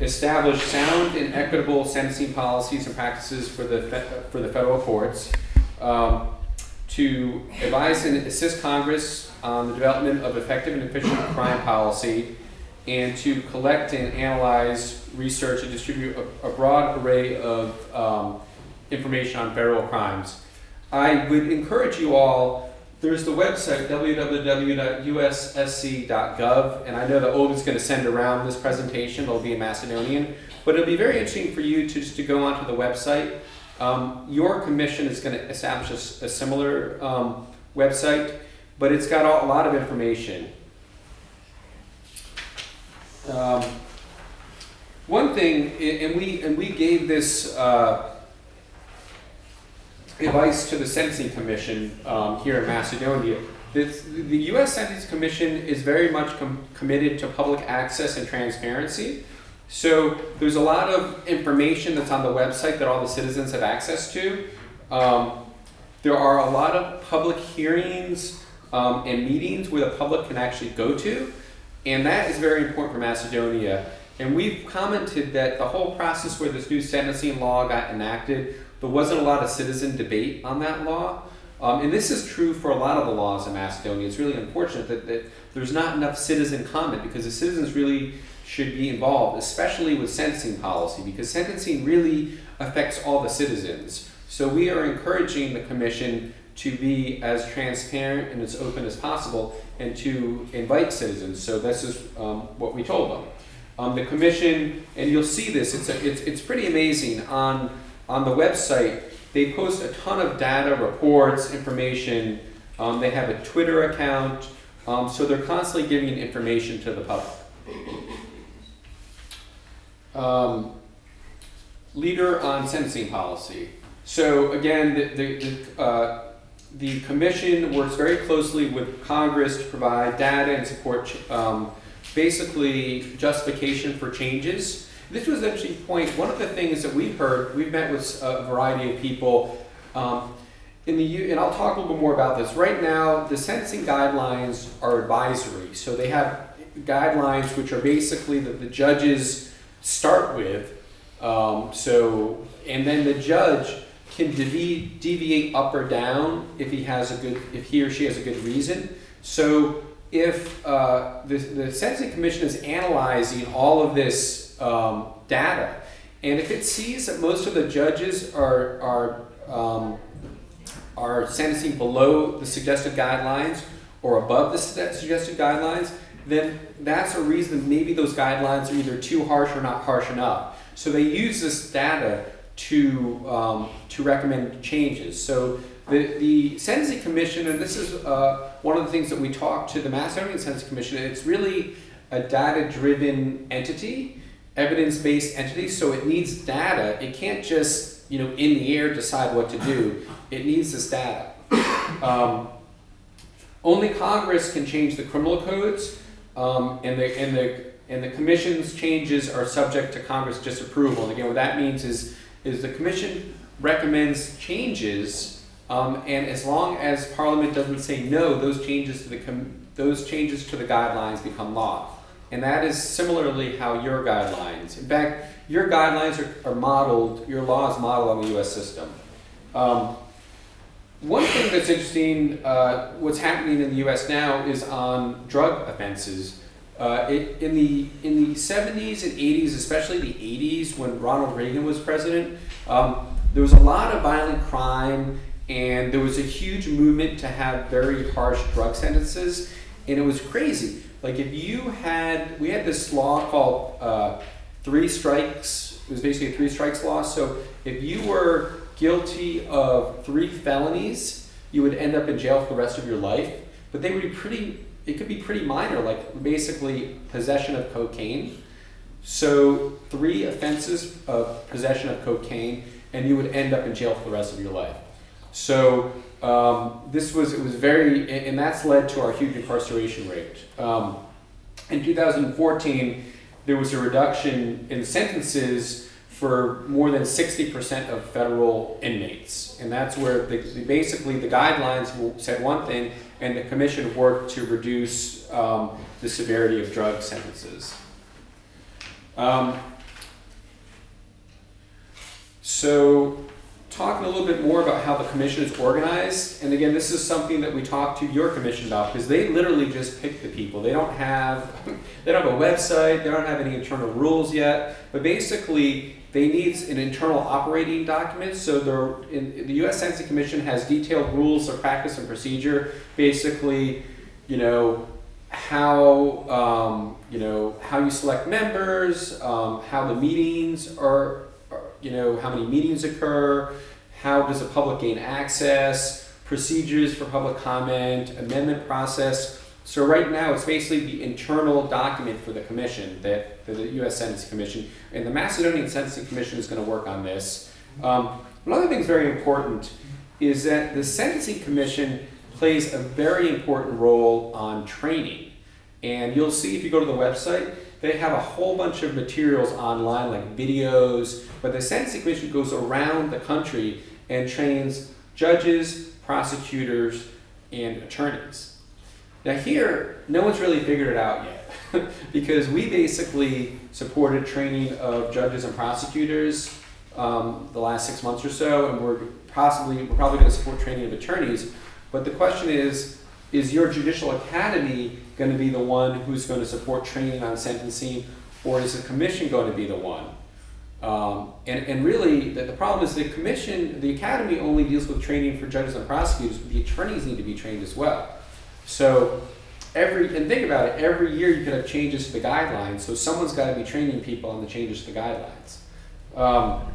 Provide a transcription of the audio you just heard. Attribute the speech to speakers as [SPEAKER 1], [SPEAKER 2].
[SPEAKER 1] establish sound and equitable sentencing policies and practices for the, for the federal courts, um, to advise and assist Congress on the development of effective and efficient crime policy, and to collect and analyze, research, and distribute a, a broad array of um, information on federal crimes. I would encourage you all, there's the website www.ussc.gov, and I know that Olga's going to send around this presentation, it'll be in Macedonian, but it'll be very interesting for you to just to go onto the website. Um, your commission is going to establish a similar um, website, but it's got a, a lot of information. Um, one thing, and we and we gave this uh, advice to the Sentencing Commission um, here in Macedonia. This, the U.S. Sentencing Commission is very much com- committed to public access and transparency. So there's a lot of information that's on the website that all the citizens have access to. Um, there are a lot of public hearings um, and meetings where the public can actually go to, and that is very important for Macedonia. And we've commented that the whole process where this new sentencing law got enacted, there wasn't a lot of citizen debate on that law. Um, and this is true for a lot of the laws in Macedonia. It's really unfortunate that, that there's not enough citizen comment because the citizens really should be involved, especially with sentencing policy, because sentencing really affects all the citizens. So we are encouraging the commission to be as transparent and as open as possible and to invite citizens. So this is um, what we told them. Um, the commission, and you'll see this, it's, a, it's, it's pretty amazing. On, on the website, they post a ton of data, reports, information. Um, they have a Twitter account. Um, so they're constantly giving information to the public. Um, leader on sentencing policy. So again, the, the, the, uh, the commission works very closely with Congress to provide data and support um, basically justification for changes. This was an interesting point. One of the things that we've heard, we've met with a variety of people um, in the U, and I'll talk a little bit more about this. Right now, the sentencing guidelines are advisory, so they have guidelines which are basically that the judges start with. Um, so, and then the judge can devi- deviate up or down if he has a good, if he or she has a good reason. So, if uh, the, the sentencing commission is analyzing all of this um, data, and if it sees that most of the judges are are um, are sentencing below the suggested guidelines or above the suggested guidelines, then that's a reason maybe those guidelines are either too harsh or not harsh enough. So they use this data to um, to recommend changes. So the, the Sentencing Commission, and this is uh, one of the things that we talked to the Macedonian Sentencing Commission, it's really a data-driven entity, evidence-based entity, so it needs data. It can't just, you know, in the air decide what to do. It needs this data. Um, only Congress can change the criminal codes, um, and the and the and the commission's changes are subject to Congress disapproval. And again, what that means is is the commission recommends changes, um, and as long as Parliament doesn't say no, those changes to the those changes to the guidelines become law. And that is similarly how your guidelines. In fact, your guidelines are, are modeled, your law is modeled on the U.S. system. Um, one thing that's interesting, uh, what's happening in the U.S. now is on drug offenses. Uh, it, in the in the 70s and 80s, especially the 80s, when Ronald Reagan was president, um, there was a lot of violent crime, and there was a huge movement to have very harsh drug sentences, and it was crazy. Like if you had, we had this law called uh, three strikes. It was basically a three strikes law. So if you were guilty of three felonies, you would end up in jail for the rest of your life. But they would be pretty, it could be pretty minor, like basically possession of cocaine. So three offenses of possession of cocaine, and you would end up in jail for the rest of your life. So um, this was, it was very, and that's led to our huge incarceration rate. Um, in 2014, there was a reduction in sentences for more than 60% of federal inmates. And that's where the- basically the guidelines said one thing, and the commission worked to reduce um, the severity of drug sentences. Um, so talking a little bit more about how the commission is organized, and again, this is something that we talked to your commission about because they literally just pick the people. They don't have, they don't have a website, they don't have any internal rules yet, but basically they need an internal operating document. So, they're, in, the U.S. Sentencing Commission has detailed rules of practice and procedure. Basically, you know, how um, you know how you select members, um, how the meetings are, are, you know, how many meetings occur, how does the public gain access, procedures for public comment, amendment process. So right now, it's basically the internal document for the commission, that for the U.S. Sentencing Commission, and the Macedonian Sentencing Commission is going to work on this. Um, another thing that's very important is that the Sentencing Commission plays a very important role on training. And you'll see if you go to the website, they have a whole bunch of materials online, like videos, but the Sentencing Commission goes around the country and trains judges, prosecutors, and attorneys. Now here, no one's really figured it out yet, because we basically supported training of judges and prosecutors um, the last six months or so, and we're possibly we're probably going to support training of attorneys. But the question is, is your judicial academy going to be the one who's going to support training on sentencing, or is the commission going to be the one? Um, and, and really, the, the problem is the commission, the academy only deals with training for judges and prosecutors, the attorneys need to be trained as well. So every, and think about it, every year you could have changes to the guidelines, so someone's got to be training people on the changes to the guidelines. Um,